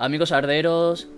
Amigos arderos,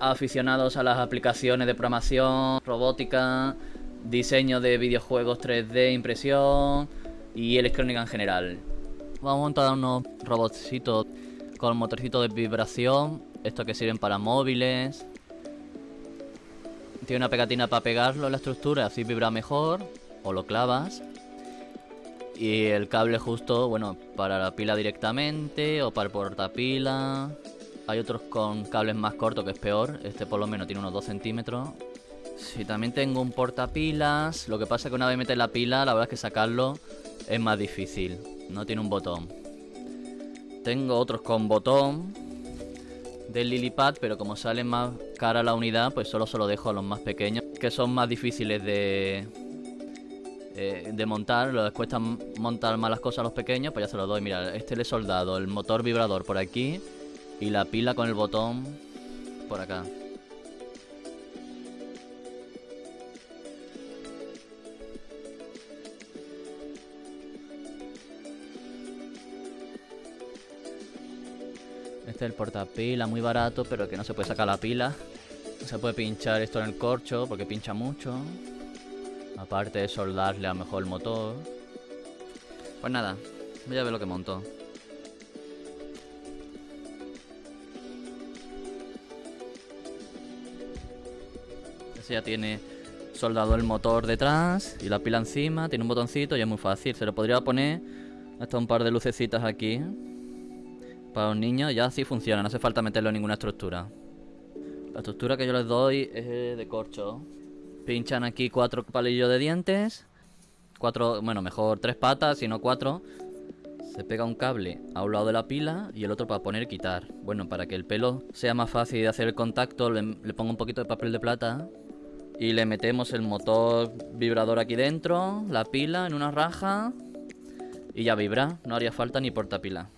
aficionados a las aplicaciones de programación, robótica, diseño de videojuegos 3D, impresión y electrónica en general. Vamos a montar unos robotcitos con motorcito de vibración, estos que sirven para móviles. Tiene una pegatina para pegarlo en la estructura, así vibra mejor, o lo clavas. Y el cable justo, bueno, para la pila directamente o para el portapila. Hay otros con cables más cortos que es peor. Este por lo menos tiene unos 2 centímetros. Sí, también tengo un portapilas. Lo que pasa es que una vez metes la pila, la verdad es que sacarlo es más difícil. No tiene un botón. Tengo otros con botón del Lilipad, pero como sale más cara la unidad, pues solo se lo dejo a los más pequeños, que son más difíciles de, eh, de montar. Les cuesta montar más las cosas a los pequeños, pues ya se los doy. Mira, este le he soldado el motor vibrador por aquí y la pila con el botón por acá. Este es el portapila, muy barato, pero que no se puede sacar la pila. No se puede pinchar esto en el corcho porque pincha mucho. Aparte de soldarle a lo mejor el motor. Pues nada, voy a ver lo que montó. Ya tiene soldado el motor detrás y la pila encima. Tiene un botoncito y es muy fácil. Se lo podría poner hasta un par de lucecitas aquí. Para los niños ya así funciona, no hace falta meterlo en ninguna estructura. La estructura que yo les doy es de corcho. Pinchan aquí cuatro palillos de dientes. Cuatro, bueno, mejor tres patas, si no cuatro. Se pega un cable a un lado de la pila y el otro para poner quitar. Bueno, para que el pelo sea más fácil de hacer el contacto, le pongo un poquito de papel de plata. Y le metemos el motor vibrador aquí dentro, la pila en una raja. Y ya vibra, no haría falta ni portapila.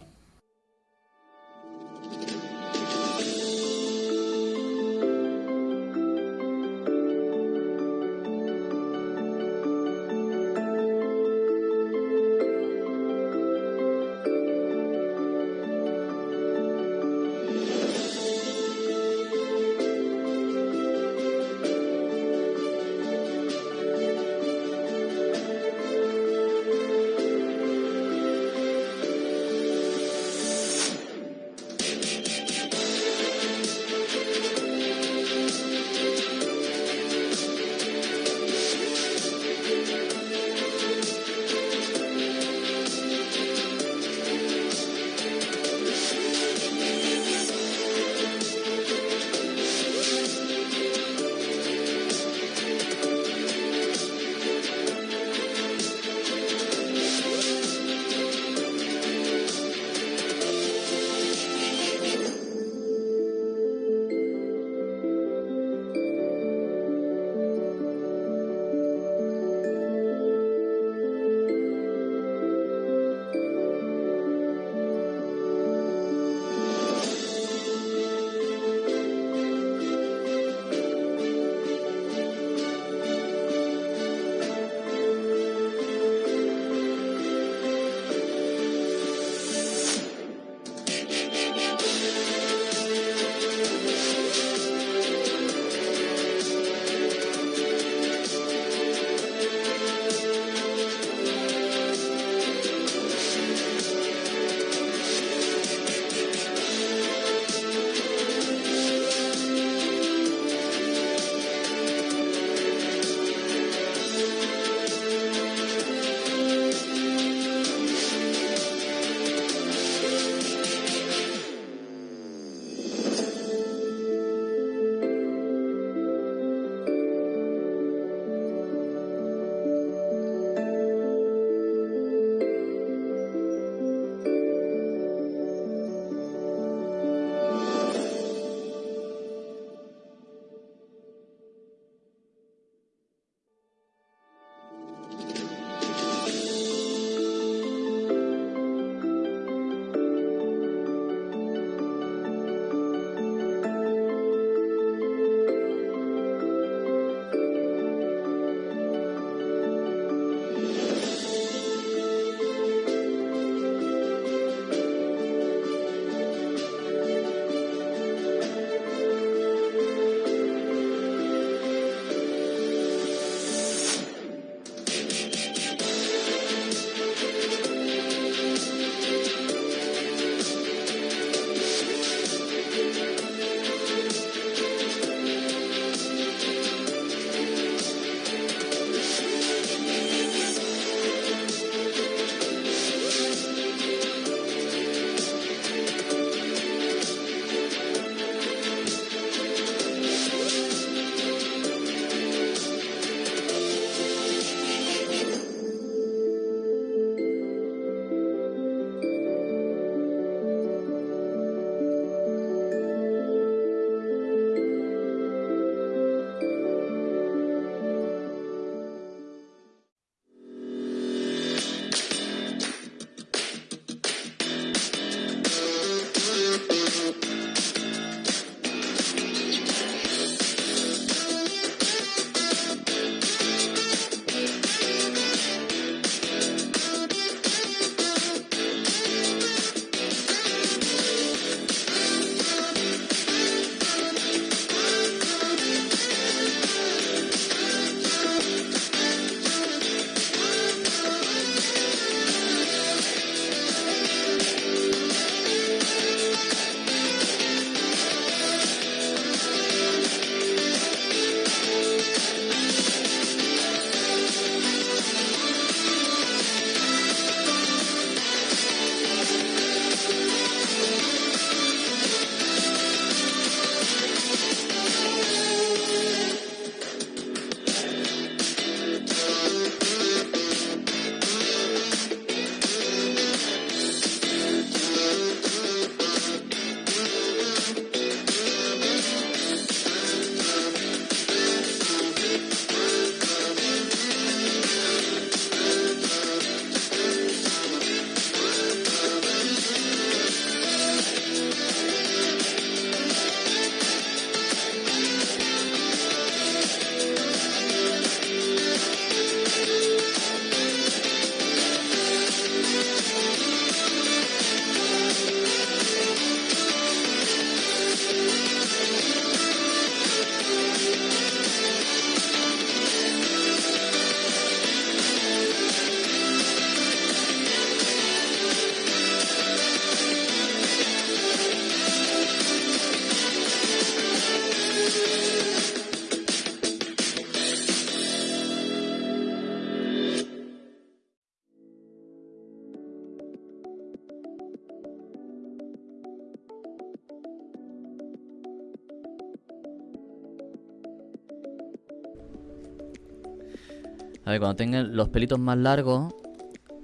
A ver, cuando tengan los pelitos más largos,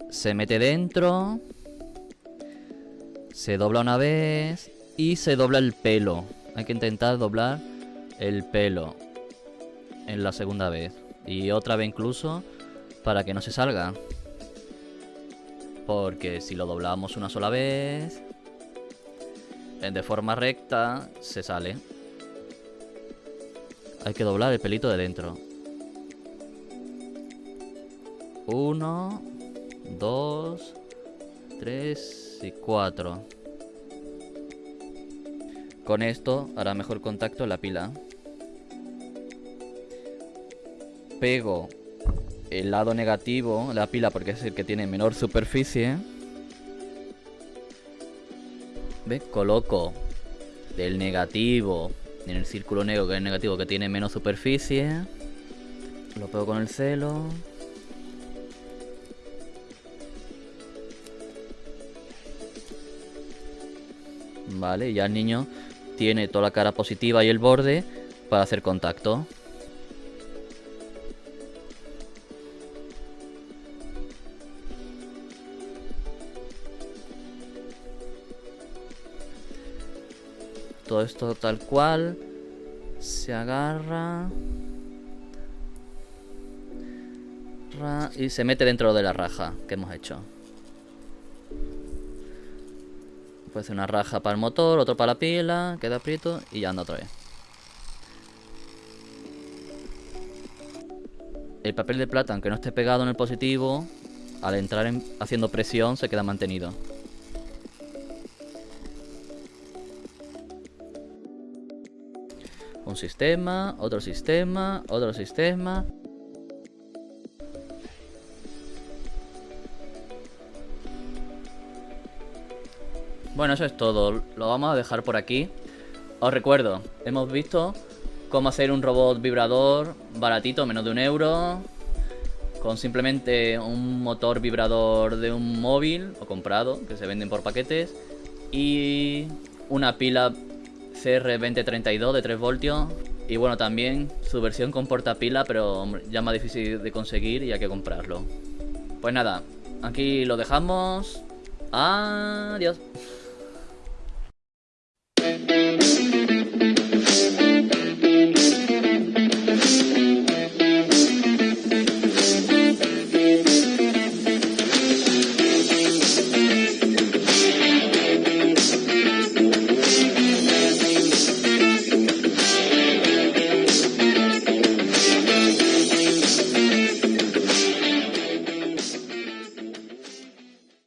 se mete dentro, se dobla una vez y se dobla el pelo. Hay que intentar doblar el pelo en la segunda vez. Y otra vez incluso para que no se salga. Porque si lo doblamos una sola vez, de forma recta, se sale. Hay que doblar el pelito de dentro. Uno, dos, tres y cuatro. Con esto hará mejor contacto la pila. Pego el lado negativo la pila porque es el que tiene menor superficie. ¿Ves? Coloco el negativo en el círculo negro, que es el negativo que tiene menos superficie. Lo pego con el celo. Vale, ya el niño tiene toda la cara positiva y el borde para hacer contacto. Todo esto tal cual. Se agarra. y se mete dentro de la raja que hemos hecho. Puede una raja para el motor, otro para la pila, queda aprieto y ya anda otra vez. El papel de plata, aunque no esté pegado en el positivo, al entrar haciendo presión se queda mantenido. Un sistema, otro sistema, otro sistema. Bueno, eso es todo. Lo vamos a dejar por aquí. Os recuerdo, hemos visto cómo hacer un robot vibrador baratito, menos de un euro. Con simplemente un motor vibrador de un móvil o comprado, que se venden por paquetes. Y una pila CR2032 de 3 voltios. Y bueno, también su versión con portapila, pero ya más difícil de conseguir y hay que comprarlo. Pues nada, aquí lo dejamos. Adiós.